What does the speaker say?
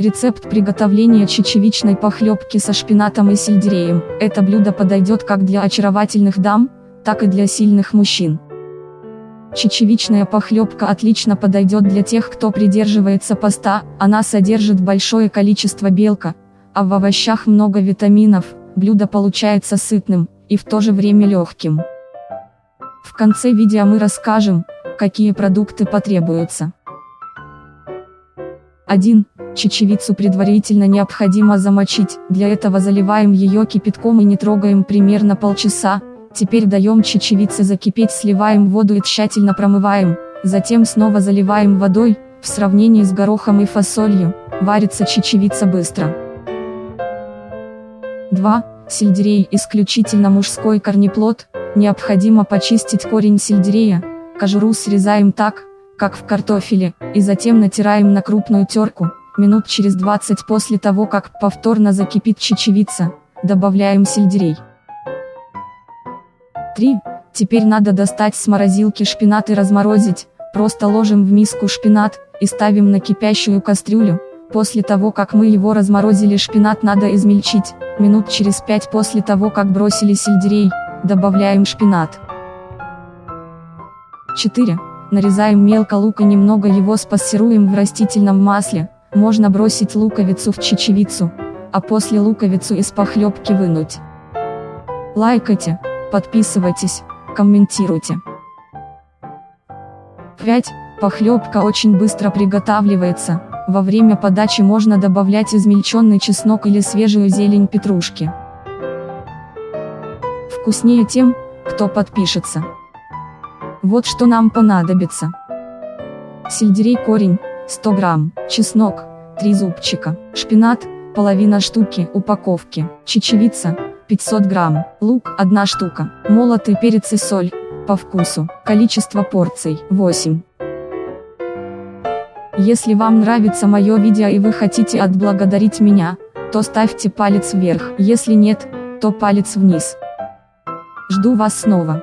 Рецепт приготовления чечевичной похлебки со шпинатом и сельдереем. Это блюдо подойдет как для очаровательных дам, так и для сильных мужчин. Чечевичная похлебка отлично подойдет для тех, кто придерживается поста, она содержит большое количество белка, а в овощах много витаминов, блюдо получается сытным, и в то же время легким. В конце видео мы расскажем, какие продукты потребуются. 1. Чечевицу предварительно необходимо замочить, для этого заливаем ее кипятком и не трогаем примерно полчаса, теперь даем чечевице закипеть сливаем воду и тщательно промываем, затем снова заливаем водой, в сравнении с горохом и фасолью, варится чечевица быстро. 2. Сельдерей исключительно мужской корнеплод, необходимо почистить корень сельдерея, кожуру срезаем так, как в картофеле, и затем натираем на крупную терку, минут через 20 после того как повторно закипит чечевица, добавляем сельдерей. 3. Теперь надо достать с морозилки шпинат и разморозить, просто ложим в миску шпинат, и ставим на кипящую кастрюлю, после того как мы его разморозили шпинат надо измельчить, минут через 5 после того как бросили сельдерей, добавляем шпинат. 4. Нарезаем мелко лук и немного его спассируем в растительном масле, можно бросить луковицу в чечевицу, а после луковицу из похлебки вынуть. Лайкайте, подписывайтесь, комментируйте. 5. Похлебка очень быстро приготавливается, во время подачи можно добавлять измельченный чеснок или свежую зелень петрушки. Вкуснее тем, кто подпишется. Вот что нам понадобится. Сельдерей корень, 100 грамм, чеснок, 3 зубчика, шпинат, половина штуки, упаковки, чечевица, 500 грамм, лук, 1 штука, молотый перец и соль, по вкусу, количество порций, 8. Если вам нравится мое видео и вы хотите отблагодарить меня, то ставьте палец вверх, если нет, то палец вниз. Жду вас снова.